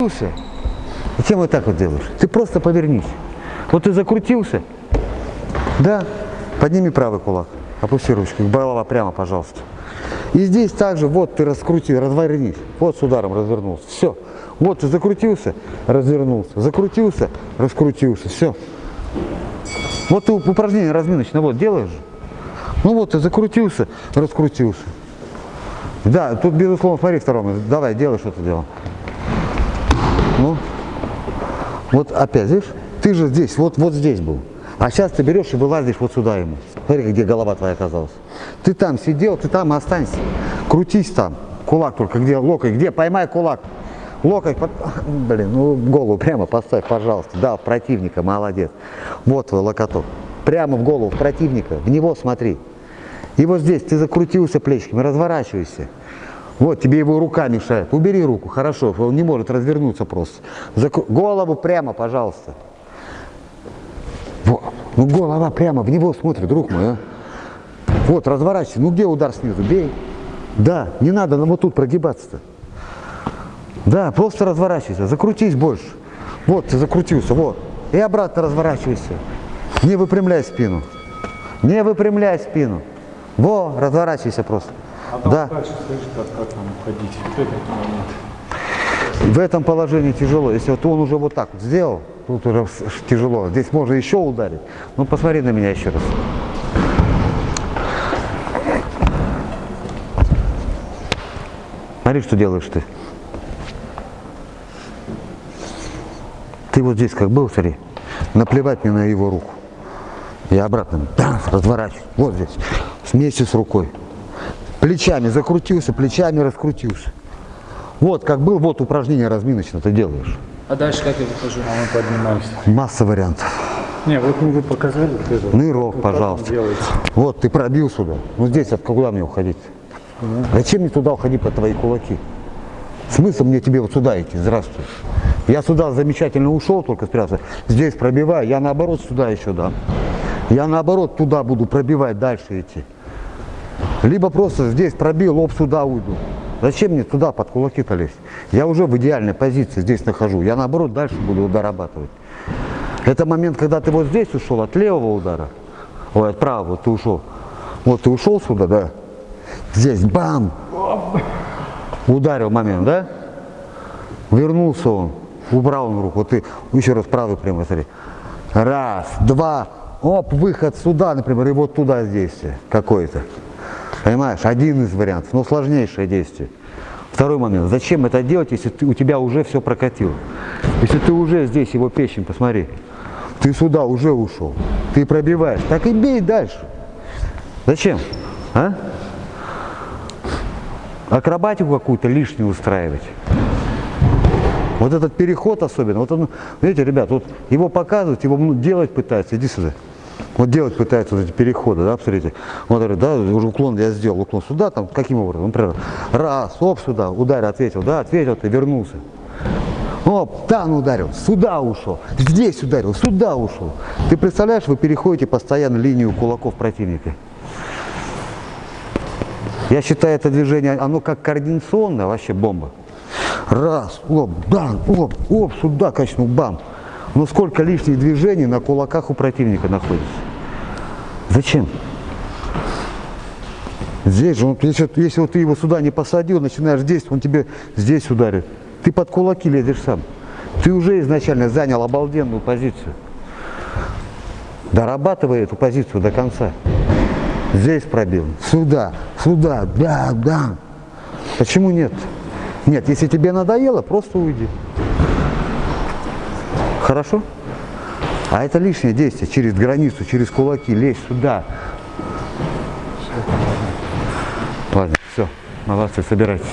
закрутился. Зачем вот так вот делаешь? Ты просто повернись. Вот ты закрутился. Да. Подними правый кулак. Опусти ручку. Голова прямо, пожалуйста. И здесь также, вот ты раскрутил, развернись. Вот с ударом развернулся. Все. Вот ты закрутился, развернулся. Закрутился, раскрутился. Все. Вот ты упражнение разминочное, вот делаешь. Ну вот ты закрутился, раскрутился. Да, тут безусловно, смотри второму. Давай, делай что-то дело. Ну, вот опять, видишь, ты же здесь, вот, вот здесь был. А сейчас ты берешь и вылазишь вот сюда ему. Смотри, где голова твоя оказалась. Ты там сидел, ты там останься. Крутись там. Кулак только, где локоть, где, поймай кулак. Локоть, под... блин, ну голову прямо поставь, пожалуйста. Да, противника, молодец. Вот твой локоток. Прямо в голову противника, в него смотри. И вот здесь ты закрутился плечиками, разворачивайся. Вот, тебе его рука мешает. Убери руку, хорошо, он не может развернуться просто. Закру... Голову прямо, пожалуйста. Вот. Ну, голова прямо, в него смотрит, друг мой, а. Вот, разворачивайся. Ну, где удар снизу? Бей. Да, не надо нам вот тут прогибаться-то. Да, просто разворачивайся, закрутись больше. Вот, ты закрутился, вот. И обратно разворачивайся. Не выпрямляй спину. Не выпрямляй спину. Во, разворачивайся просто. А там да. дальше скажи, как, как нам уходить в этот момент. В этом положении тяжело. Если вот он уже вот так вот сделал, тут уже тяжело. Здесь можно еще ударить. Ну, посмотри на меня еще раз. Смотри, что делаешь ты. Ты вот здесь как был, смотри. Наплевать мне на его руку. Я обратно да, разворачиваю. Вот здесь. Вместе с рукой. Плечами закрутился, плечами раскрутился. Вот как был, вот упражнение разминочное ты делаешь. А дальше как я выхожу? А мы поднимаемся. Масса вариантов. Не, вот мы вы показали. Вот это. Нырок, Вот пожалуйста. Вот, ты пробил сюда. Ну здесь, от куда мне уходить? Зачем мне туда уходить по твои кулаки? Смысл мне тебе вот сюда идти? Здравствуй. Я сюда замечательно ушел, только спрятался. Здесь пробиваю, я наоборот сюда еще дам. Я наоборот туда буду пробивать, дальше идти. Либо просто здесь пробил, лоб сюда уйду. Зачем мне туда под кулаки-то лезть? Я уже в идеальной позиции здесь нахожу. Я наоборот дальше буду дорабатывать. Это момент, когда ты вот здесь ушел от левого удара. Ой, от правого ты ушел. Вот ты ушел сюда, да? Здесь бам! Ударил момент, да? Вернулся он, убрал он руку. Вот ты еще раз правый прямо смотри. Раз, два, оп, выход сюда, например, и вот туда действие какое-то. Понимаешь, один из вариантов, но сложнейшее действие. Второй момент, зачем это делать, если ты, у тебя уже все прокатило? Если ты уже здесь его печень, посмотри, ты сюда уже ушел, ты пробиваешь, так и бей дальше. Зачем? А? Акробатику какую-то лишнюю устраивать. Вот этот переход особенно, вот он, видите, ребят, вот его показывают, его ну, делать пытаются, иди сюда. Вот делать пытаются вот эти переходы, да, посмотрите. Вот, говорит, да, уже уклон я сделал, уклон сюда, там, каким образом, например, раз, оп, сюда, ударил, ответил, да, ответил, ты вернулся. Оп, там ударил, сюда ушел, здесь ударил, сюда ушел. Ты представляешь, вы переходите постоянно линию кулаков противника. Я считаю это движение, оно как координационное, вообще бомба. Раз, оп, бам, оп, оп, сюда качнул, бам. Но сколько лишних движений на кулаках у противника находится? Зачем? Здесь же, он, если, если вот ты его сюда не посадил, начинаешь здесь, он тебе здесь ударит. Ты под кулаки лезешь сам. Ты уже изначально занял обалденную позицию. Дорабатывай эту позицию до конца. Здесь пробил, сюда, сюда, да, да. Почему нет? Нет, если тебе надоело, просто уйди. Хорошо? А это лишнее действие, через границу, через кулаки, лезь сюда. Ладно, все, молодцы, собирайтесь.